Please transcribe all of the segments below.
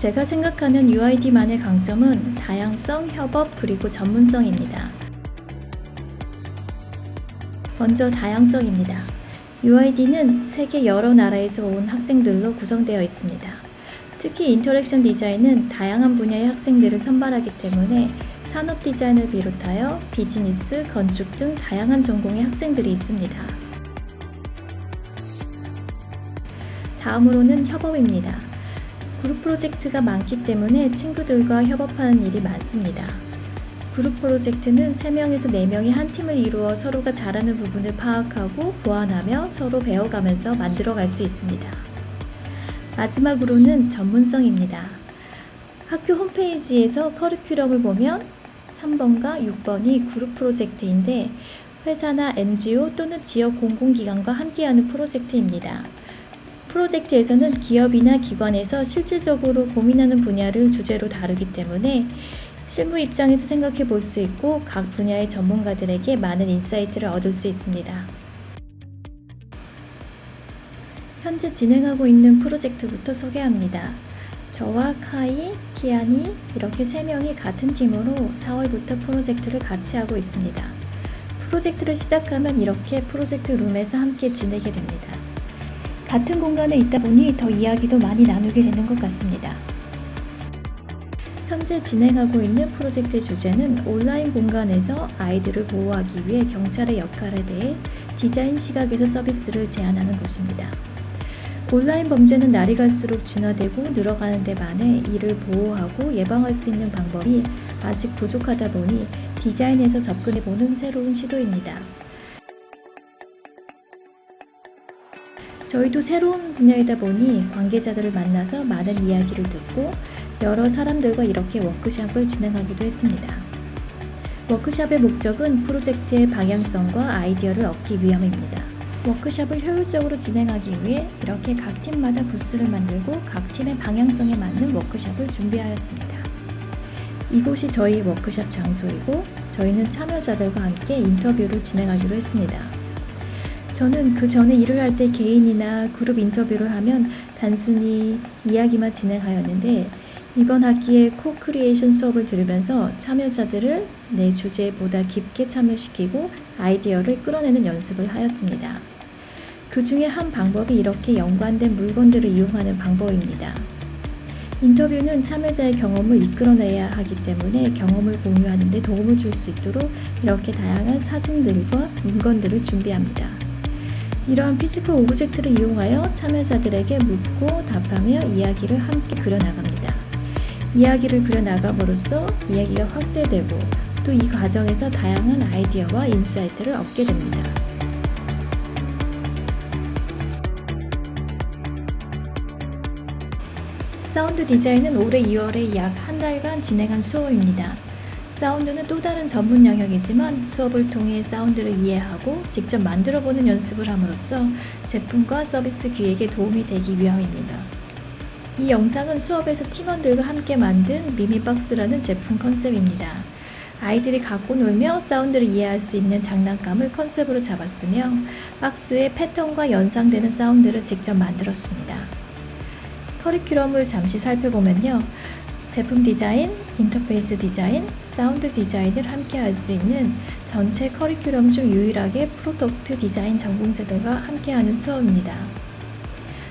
제가 생각하는 UID만의 강점은 다양성, 협업, 그리고 전문성입니다. 먼저 다양성입니다. UID는 세계 여러 나라에서 온 학생들로 구성되어 있습니다. 특히 interaction 디자인은 다양한 분야의 학생들을 선발하기 때문에 산업 디자인을 비롯하여 비즈니스, 건축 등 다양한 전공의 학생들이 있습니다. 다음으로는 협업입니다. 그룹 프로젝트가 많기 때문에 친구들과 협업하는 일이 많습니다. 그룹 프로젝트는 3명에서 4명이 한 팀을 이루어 서로가 잘하는 부분을 파악하고 보완하며 서로 배워가면서 만들어갈 수 있습니다. 마지막으로는 전문성입니다. 학교 홈페이지에서 커리큘럼을 보면 3번과 6번이 그룹 프로젝트인데 회사나 NGO 또는 지역 공공기관과 함께하는 프로젝트입니다. 프로젝트에서는 기업이나 기관에서 실질적으로 고민하는 분야를 주제로 다루기 때문에 실무 입장에서 생각해 볼 수 있고 각 분야의 전문가들에게 많은 insight를 얻을 수 있습니다. 현재 진행하고 있는 프로젝트부터 소개합니다. 저와 카이, 티아니 이렇게 세 명이 같은 팀으로 4월부터 프로젝트를 같이 하고 있습니다. 프로젝트를 시작하면 이렇게 프로젝트 룸에서 함께 지내게 됩니다. 같은 공간에 있다 보니 더 이야기도 많이 나누게 되는 것 같습니다. 현재 진행하고 있는 프로젝트의 주제는 온라인 공간에서 아이들을 보호하기 위해 경찰의 역할에 대해 디자인 시각에서 서비스를 제안하는 것입니다. 온라인 범죄는 날이 갈수록 진화되고 늘어가는 데 반해 이를 보호하고 예방할 수 있는 방법이 아직 부족하다 보니 디자인에서 접근해보는 새로운 시도입니다. 저희도 새로운 분야이다 보니 관계자들을 만나서 많은 이야기를 듣고 여러 사람들과 이렇게 워크샵을 진행하기도 했습니다. 워크샵의 목적은 프로젝트의 방향성과 아이디어를 얻기 위함입니다. 워크샵을 효율적으로 진행하기 위해 이렇게 각 팀마다 부스를 만들고 각 팀의 방향성에 맞는 워크샵을 준비하였습니다. 이곳이 저희 워크샵 장소이고 저희는 참여자들과 함께 인터뷰를 진행하기로 했습니다. 저는 그 전에 일을 할 때 개인이나 그룹 인터뷰를 하면 단순히 이야기만 진행하였는데 이번 학기에 co-creation 수업을 들으면서 참여자들을 내 주제에 보다 깊게 참여시키고 아이디어를 끌어내는 연습을 하였습니다. 그 중에 한 방법이 이렇게 연관된 물건들을 이용하는 방법입니다. 인터뷰는 참여자의 경험을 이끌어내야 하기 때문에 경험을 공유하는 데 도움을 줄 수 있도록 이렇게 다양한 사진들과 물건들을 준비합니다. 이러한 physical object를 이용하여 참여자들에게 묻고 답하며 이야기를 함께 그려나갑니다. 이야기를 그려나감으로써 이야기가 확대되고 또 이 과정에서 다양한 아이디어와 insight를 얻게 됩니다. 사운드 디자인은 올해 2월에 약 한 달간 진행한 수업입니다. 사운드는 또 다른 전문 영역이지만 수업을 통해 사운드를 이해하고 직접 만들어보는 연습을 함으로써 제품과 서비스 기획에 도움이 되기 위함입니다. 이 영상은 수업에서 팀원들과 함께 만든 미미박스라는 제품 컨셉입니다. 아이들이 갖고 놀며 사운드를 이해할 수 있는 장난감을 컨셉으로 잡았으며 박스에 패턴과 연상되는 사운드를 직접 만들었습니다. 커리큘럼을 잠시 살펴보면요. 제품 디자인, 인터페이스 디자인, 사운드 디자인을 함께 할 수 있는 전체 커리큘럼 중 유일하게 product 디자인 전공자들과 함께하는 수업입니다.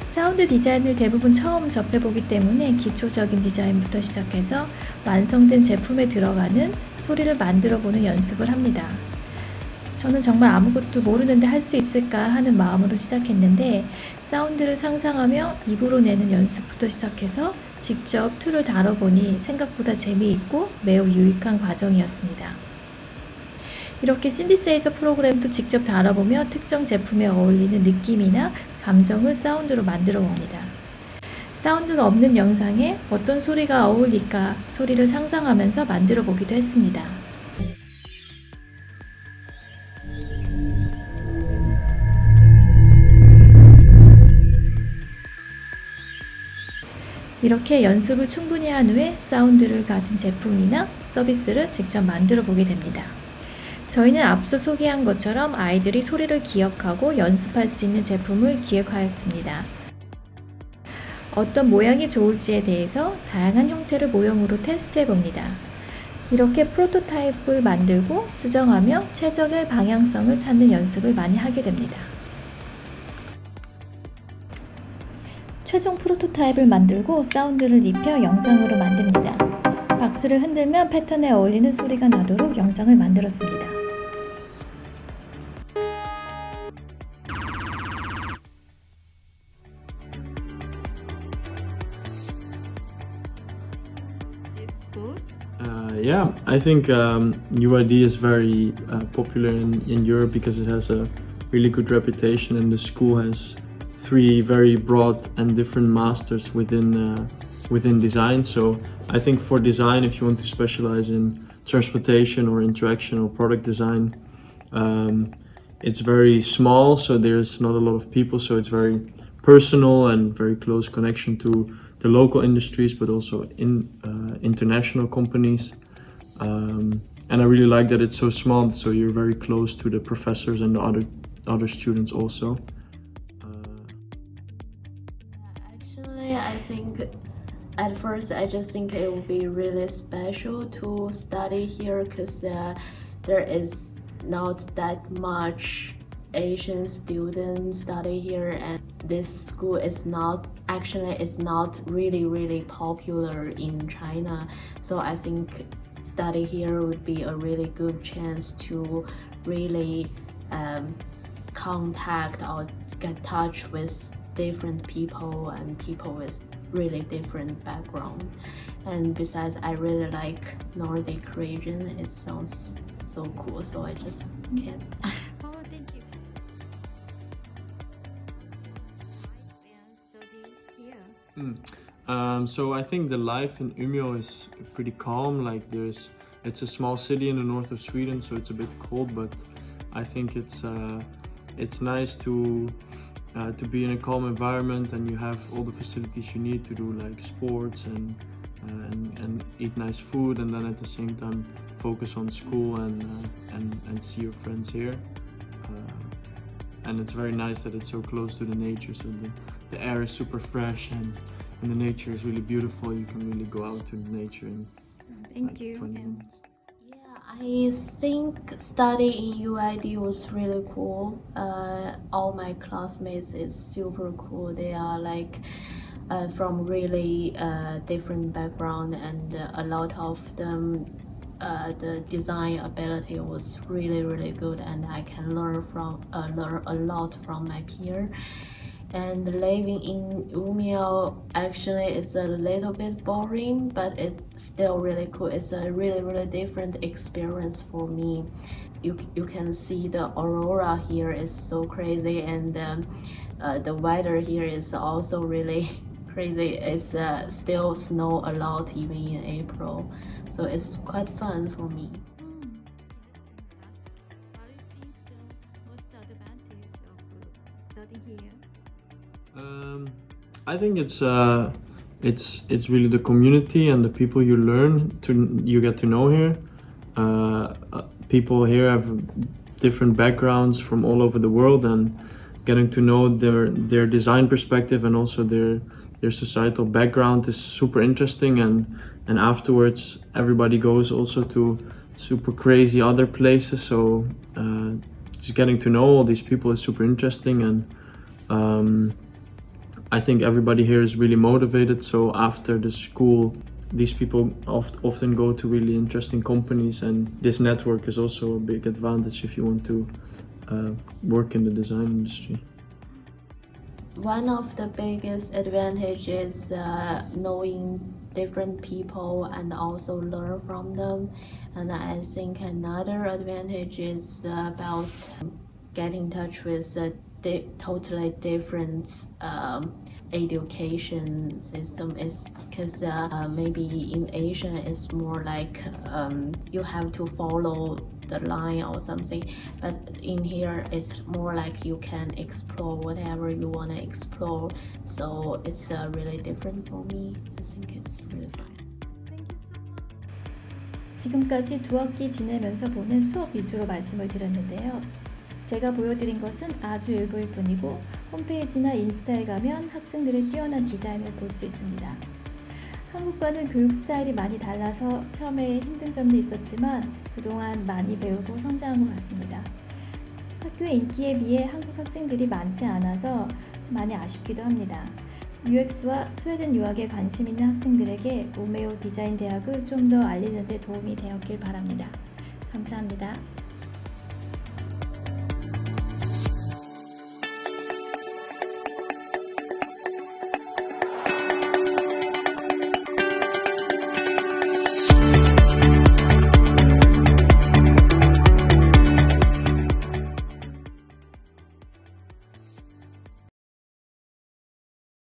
사운드 디자인을 대부분 처음 접해보기 때문에 기초적인 디자인부터 시작해서 완성된 제품에 들어가는 소리를 만들어보는 연습을 합니다. 저는 정말 아무것도 모르는데 할 수 있을까 하는 마음으로 시작했는데 사운드를 상상하며 입으로 내는 연습부터 시작해서 직접 tool을 다뤄보니 생각보다 재미있고 매우 유익한 과정이었습니다. 이렇게 신디사이저 프로그램도 직접 다뤄보며 특정 제품에 어울리는 느낌이나 감정을 사운드로 만들어 봅니다. 사운드가 없는 영상에 어떤 소리가 어울릴까 소리를 상상하면서 만들어 보기도 했습니다. 이렇게 연습을 충분히 한 후에 사운드를 가진 제품이나 서비스를 직접 만들어 보게 됩니다. 저희는 앞서 소개한 것처럼 아이들이 소리를 기억하고 연습할 수 있는 제품을 기획하였습니다. 어떤 모양이 좋을지에 대해서 다양한 형태를 모형으로 테스트해 봅니다. 이렇게 프로토타입을 만들고 수정하며 최적의 방향성을 찾는 연습을 많이 하게 됩니다. 최종 프로토타입을 만들고 사운드를 입혀 영상으로 만듭니다. 박스를 흔들면 패턴에 어울리는 소리가 나도록 영상을 만들었습니다. Uh, yeah, I think um, UID is very uh, popular in, in Europe because it has a really good reputation and the school has three very broad and different masters within uh, within design. So I think for design, if you want to specialize in transportation or interaction or product design, um, it's very small, so there's not a lot of people, so it's very personal and very close connection to the local industries, but also in uh, international companies. Um, and I really like that it's so small, so you're very close to the professors and the other other students also. At first I just think it would be really special to study here because uh, there is not that much Asian students study here and this school is not actually it's not really really popular in China. So I think study here would be a really good chance to really um, contact or get touch with different people and people with really different background and besides I really like Nordic region it sounds so cool so I just can't Oh, thank you. Um, so I think the life in Umeå is pretty calm. Like there's, it's a small city in the north of Sweden, so it's a bit cold. But I think it's uh, it's nice to uh, to be in a calm environment, and you have all the facilities you need to do like sports and uh, and, and eat nice food, and then at the same time focus on school and uh, and and see your friends here. Uh, and it's very nice that it's so close to the nature, so the, the air is super fresh and and the nature is really beautiful. You can really go out to the nature in Thank like you. 20 minutes. I think studying in UID was really cool. Uh, all my classmates is super cool. They are like uh, from really uh, different background, and a lot of them. Uh, the design ability was really really good and I can learn from uh, learn a lot from my peer and living in Umeå actually is a little bit boring but it's still really cool. It's a really really different experience for me. You, you can see the aurora here is so crazy and um, uh, the weather here is also really crazy. It's uh, still snow a lot even in April. So it's quite fun for me I think it's uh, it's it's really the community and the people you learn to you get to know here. Uh, uh, people here have different backgrounds from all over the world and getting to know their their design perspective and also their their societal background is super interesting and and afterwards everybody goes also to super crazy other places so uh, just getting to know all these people is super interesting and um, I think everybody here is really motivated. So after the school these people oft, often go to really interesting companies, and this network is also a big advantage if you want to uh, work in the design industry. One of the biggest advantages uh, knowing different people and also learn from them. And I think another advantage is uh, about getting in touch with a di- totally different um, education system. Is because uh, uh, maybe in Asia it's more like um, you have to follow the line or something but in here it's more like you can explore whatever you want to explore so it's uh, really different for me i think it's really fun Thank you so much. 지금까지 두 학기 지내면서 보는 수업 위주로 말씀을 드렸는데요. 제가 보여드린 것은 아주 일부일 뿐이고 홈페이지나 인스타에 가면 학생들의 뛰어난 디자인을 볼 수 있습니다. 한국과는 교육 스타일이 많이 달라서 처음에 힘든 점도 있었지만 그동안 많이 배우고 성장한 것 같습니다. 학교의 인기에 비해 한국 학생들이 많지 않아서 많이 아쉽기도 합니다. UX와 스웨덴 유학에 관심 있는 학생들에게 우메오 디자인 대학을 좀 더 알리는 데 도움이 되었길 바랍니다. 감사합니다.